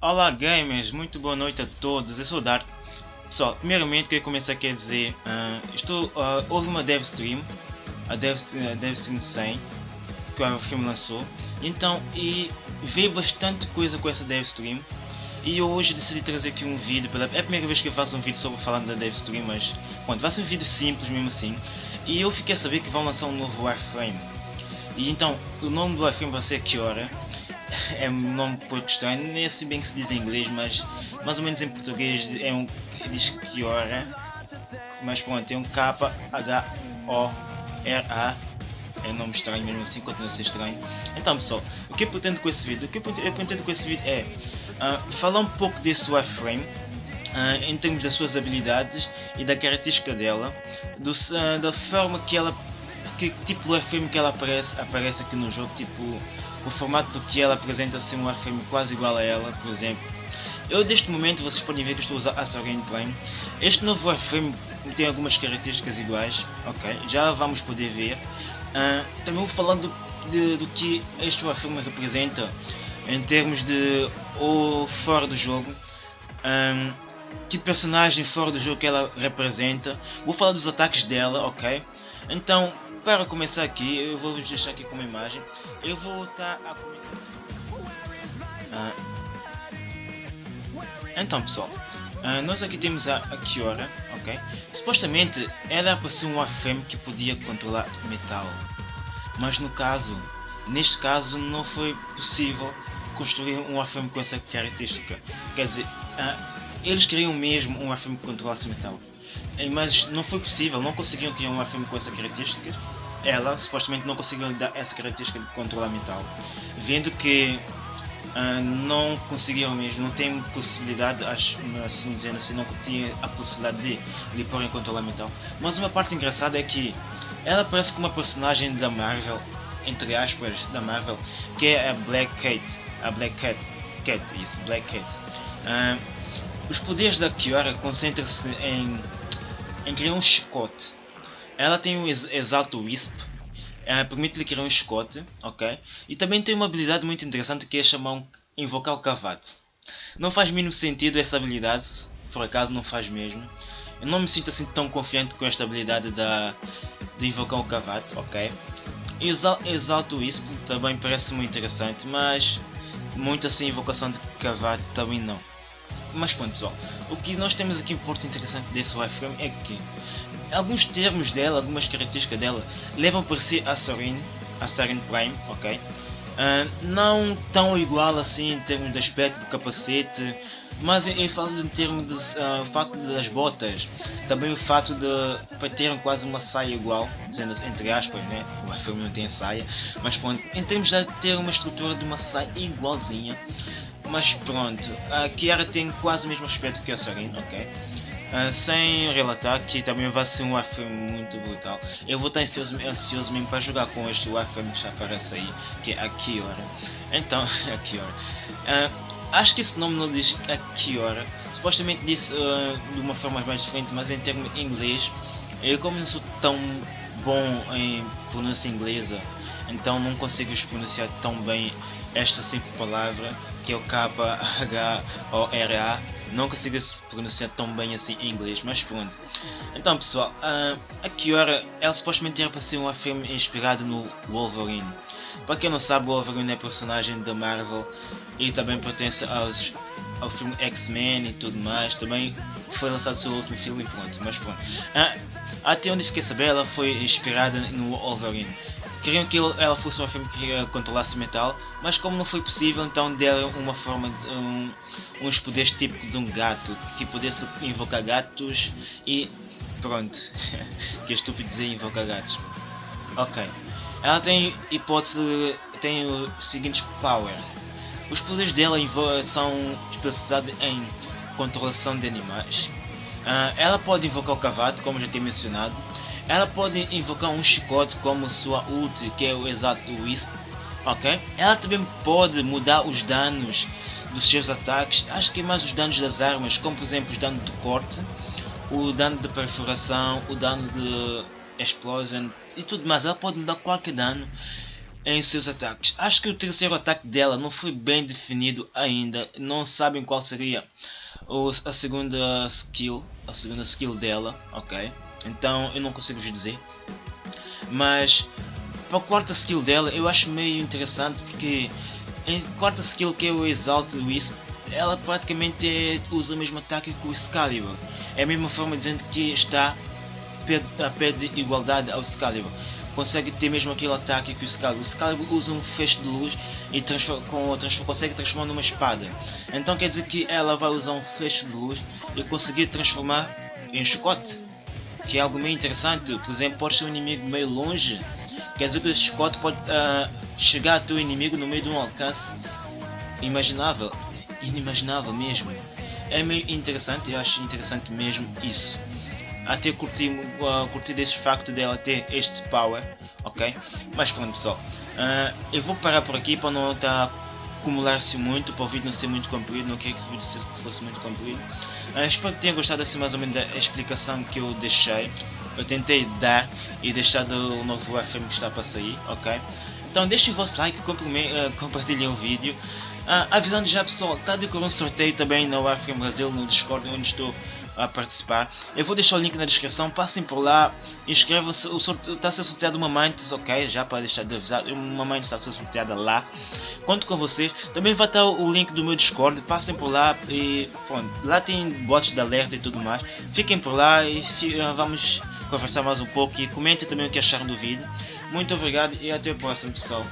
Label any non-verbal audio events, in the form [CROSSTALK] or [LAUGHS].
Olá gamers, muito boa noite a todos, eu sou o Dark. Pessoal, primeiramente queria começar aqui a dizer, uh, estou, uh, houve uma dev stream, a dev, a dev stream 100, que o filme lançou, então, e veio bastante coisa com essa dev stream, e hoje decidi trazer aqui um vídeo, pela, é a primeira vez que eu faço um vídeo sobre falando da dev stream, mas, pronto, vai ser um vídeo simples mesmo assim, e eu fiquei a saber que vão lançar um novo Warframe, e então, o nome do Warframe vai ser Kiora, é um nome pouco estranho, nem sei bem que se diz em inglês, mas mais ou menos em português é um diz Kiora, mas pronto, tem um K H O R A. É um nome estranho mesmo assim, continua a ser estranho. Então pessoal, o que eu pretendo com esse vídeo? O que eu pretendo com esse vídeo é uh, falar um pouco desse wireframe, uh, em termos das suas habilidades e da característica dela, do, uh, da forma que ela, que tipo de wireframe que ela aparece, aparece aqui no jogo, tipo o formato do que ela apresenta ser um wireframe quase igual a ela, por exemplo. Eu neste momento vocês podem ver que estou a usar Assarin Prime. Este novo wireframe tem algumas características iguais, ok? Já vamos poder ver. Uh, também falando de, do que este wireframe representa em termos de ou fora do jogo. Um, que personagem fora do jogo que ela representa. Vou falar dos ataques dela, ok? Então, para começar aqui, eu vou deixar aqui com uma imagem. Eu vou estar a ah, Então pessoal, ah, nós aqui temos a, a Kiora, ok? Supostamente ela ser um Warframe que podia controlar metal. Mas no caso, neste caso não foi possível construir um Warframe com essa característica. Quer dizer, ah, eles queriam mesmo um Warframe que controlasse metal. Eh, mas não foi possível, não conseguiam criar um Warframe com essa característica ela supostamente não conseguiu dar essa característica de controlar mental, vendo que uh, não conseguiram mesmo, não tem possibilidade, acho, assim dizendo assim, não tinha a possibilidade de lhe pôr em controlar mental. Mas uma parte engraçada é que ela parece como uma personagem da Marvel, entre aspas, da Marvel, que é a Black Cat, a Black Cat, Cat, isso, Black Cat. Uh, os poderes da Kiara concentram-se em, em criar um chicote ela tem um Exalto Wisp, permite-lhe criar um escote, ok? E também tem uma habilidade muito interessante que é chamar um, invocar o cavate. Não faz mínimo sentido essa habilidade, por acaso não faz mesmo. Eu não me sinto assim tão confiante com esta habilidade da, de invocar o cavate, ok? E o Exalto Wisp também parece muito interessante, mas muito assim invocação de cavate também não. Mas pronto pessoal, o que nós temos aqui um ponto interessante desse wireframe é que alguns termos dela, algumas características dela levam por si a Sarin, a Sarin Prime, ok? Uh, não tão igual assim em termos de aspecto do capacete, mas eu falo em termos do uh, facto das botas, também o fato de terem quase uma saia igual, dizendo entre aspas, né? o filme não tem saia, mas pronto, em termos de ter uma estrutura de uma saia igualzinha, mas pronto, a Kiara tem quase o mesmo aspecto que a Sarin, ok? Uh, sem relatar que também vai ser um Warframe muito brutal. Eu vou estar ansioso, ansioso mesmo para jogar com este Warframe que já aparece aí, que é a Kiora. Então, [LAUGHS] a Kiora. Uh, acho que esse nome não diz a Kiora. Supostamente diz uh, de uma forma mais diferente, mas em termos inglês, eu como não sou tão bom em pronúncia inglesa, então não consigo pronunciar tão bem esta simples palavra que é o K-H-O-R-A não consigo pronunciar tão bem assim em inglês, mas pronto. Então pessoal, uh, a Kiora, ela supostamente era para ser um filme inspirado no Wolverine. Para quem não sabe, o Wolverine é personagem da Marvel e também pertence aos, ao filme X-Men e tudo mais. Também foi lançado seu último filme pronto, mas pronto. Uh, até onde fiquei saber, ela foi inspirada no Wolverine. Queriam que ela fosse uma filme que controlasse metal, mas como não foi possível, então deram uma forma, um, uns poderes típicos de um gato, que pudesse invocar gatos e pronto, [LAUGHS] que estúpido dizer invocar gatos. Ok, ela tem hipótese, tem os seguintes powers. Os poderes dela são especializados em controlação de animais. Uh, ela pode invocar o cavalo, como já tinha mencionado, ela pode invocar um chicote como sua ult, que é o exato Wisp, ok? Ela também pode mudar os danos dos seus ataques, acho que mais os danos das armas, como por exemplo os danos de corte, o dano de perfuração, o dano de Explosion e tudo mais. Ela pode dar qualquer dano em seus ataques. Acho que o terceiro ataque dela não foi bem definido ainda. Não sabem qual seria a segunda skill, a segunda skill dela, ok? Então eu não consigo vos dizer. Mas para a quarta skill dela eu acho meio interessante porque em quarta skill que eu exalto isso ela praticamente usa o mesmo ataque que o Excalibur. É a mesma forma dizendo que está a pé de igualdade ao Excalibur. Consegue ter mesmo aquele ataque que o Excalibur. O Excalibur usa um feixe de luz e transforma, com, transforma, consegue transformar numa espada. Então quer dizer que ela vai usar um feixe de luz e conseguir transformar em chicote. Que é algo meio interessante. Por exemplo, pode ser um inimigo meio longe. Quer dizer que o chicote pode uh, chegar ao teu inimigo no meio de um alcance imaginável inimaginável mesmo. É meio interessante, eu acho interessante mesmo isso. Até curti, uh, curti desse facto dela ter este power, ok? Mas pronto pessoal, uh, eu vou parar por aqui para não estar acumular-se muito, para o vídeo não ser muito comprido, não queria que o vídeo fosse muito comprido. Uh, espero que tenham gostado assim mais ou menos da explicação que eu deixei. Eu tentei dar e deixar do novo FM que está para sair, ok? Então deixem o vosso like, compartilhem o vídeo. Ah, avisando já pessoal, está decorrer um sorteio também na Warframe Brasil no Discord onde estou a participar. Eu vou deixar o link na descrição, passem por lá, inscrevam-se, está a ser sorteado uma Mantis, ok? Já para deixar de avisar, uma Mantis está a ser sorteada lá. Conto com vocês. Também vai estar o link do meu Discord, passem por lá e pronto, lá tem bots de alerta e tudo mais. Fiquem por lá e vamos conversar mais um pouco e comentem também o que acharam do vídeo. Muito obrigado e até o próximo pessoal.